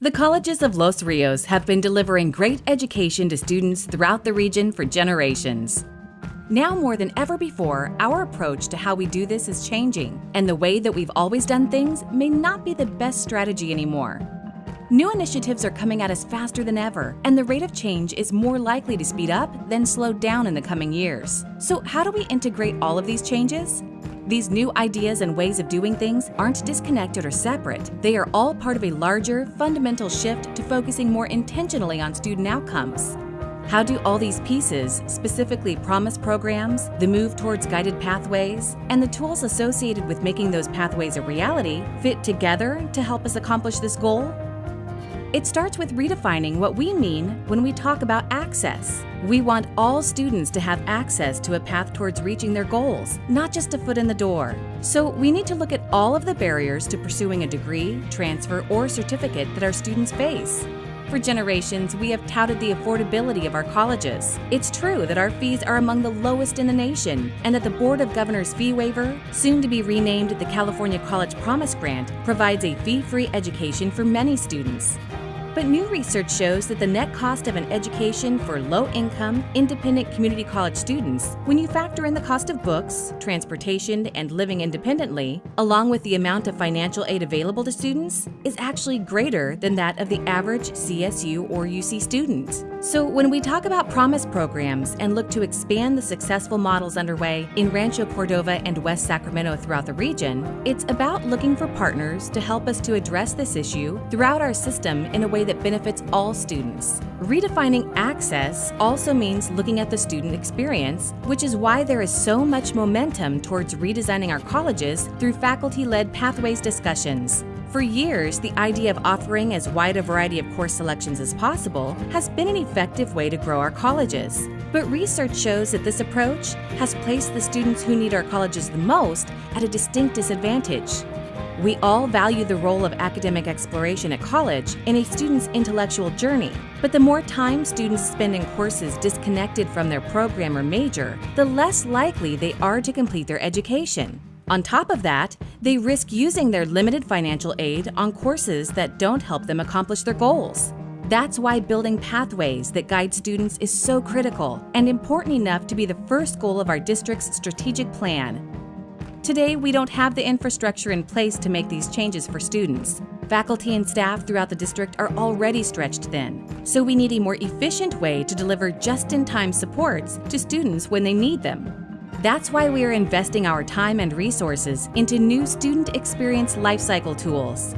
The colleges of Los Rios have been delivering great education to students throughout the region for generations. Now more than ever before, our approach to how we do this is changing, and the way that we've always done things may not be the best strategy anymore. New initiatives are coming at us faster than ever, and the rate of change is more likely to speed up than slow down in the coming years. So how do we integrate all of these changes? These new ideas and ways of doing things aren't disconnected or separate. They are all part of a larger, fundamental shift to focusing more intentionally on student outcomes. How do all these pieces, specifically promise programs, the move towards guided pathways, and the tools associated with making those pathways a reality, fit together to help us accomplish this goal? It starts with redefining what we mean when we talk about access. We want all students to have access to a path towards reaching their goals, not just a foot in the door. So we need to look at all of the barriers to pursuing a degree, transfer, or certificate that our students face. For generations, we have touted the affordability of our colleges. It's true that our fees are among the lowest in the nation, and that the Board of Governors fee waiver, soon to be renamed the California College Promise Grant, provides a fee-free education for many students. But new research shows that the net cost of an education for low-income, independent community college students, when you factor in the cost of books, transportation, and living independently, along with the amount of financial aid available to students, is actually greater than that of the average CSU or UC student. So when we talk about promise programs and look to expand the successful models underway in Rancho Cordova and West Sacramento throughout the region, it's about looking for partners to help us to address this issue throughout our system in a way that benefits all students. Redefining access also means looking at the student experience, which is why there is so much momentum towards redesigning our colleges through faculty-led pathways discussions. For years, the idea of offering as wide a variety of course selections as possible has been an effective way to grow our colleges. But research shows that this approach has placed the students who need our colleges the most at a distinct disadvantage. We all value the role of academic exploration at college in a student's intellectual journey, but the more time students spend in courses disconnected from their program or major, the less likely they are to complete their education. On top of that, they risk using their limited financial aid on courses that don't help them accomplish their goals. That's why building pathways that guide students is so critical and important enough to be the first goal of our district's strategic plan Today, we don't have the infrastructure in place to make these changes for students. Faculty and staff throughout the district are already stretched thin, so we need a more efficient way to deliver just-in-time supports to students when they need them. That's why we are investing our time and resources into new student experience lifecycle tools.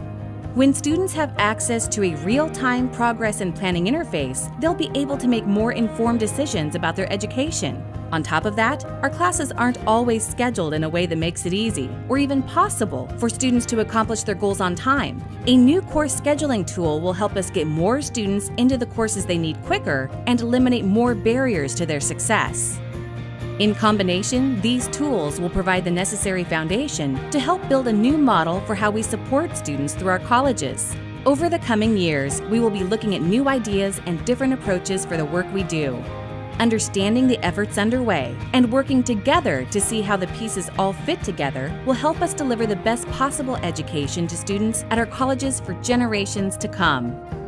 When students have access to a real-time progress and planning interface, they'll be able to make more informed decisions about their education. On top of that, our classes aren't always scheduled in a way that makes it easy, or even possible, for students to accomplish their goals on time. A new course scheduling tool will help us get more students into the courses they need quicker and eliminate more barriers to their success. In combination, these tools will provide the necessary foundation to help build a new model for how we support students through our colleges. Over the coming years, we will be looking at new ideas and different approaches for the work we do understanding the efforts underway, and working together to see how the pieces all fit together will help us deliver the best possible education to students at our colleges for generations to come.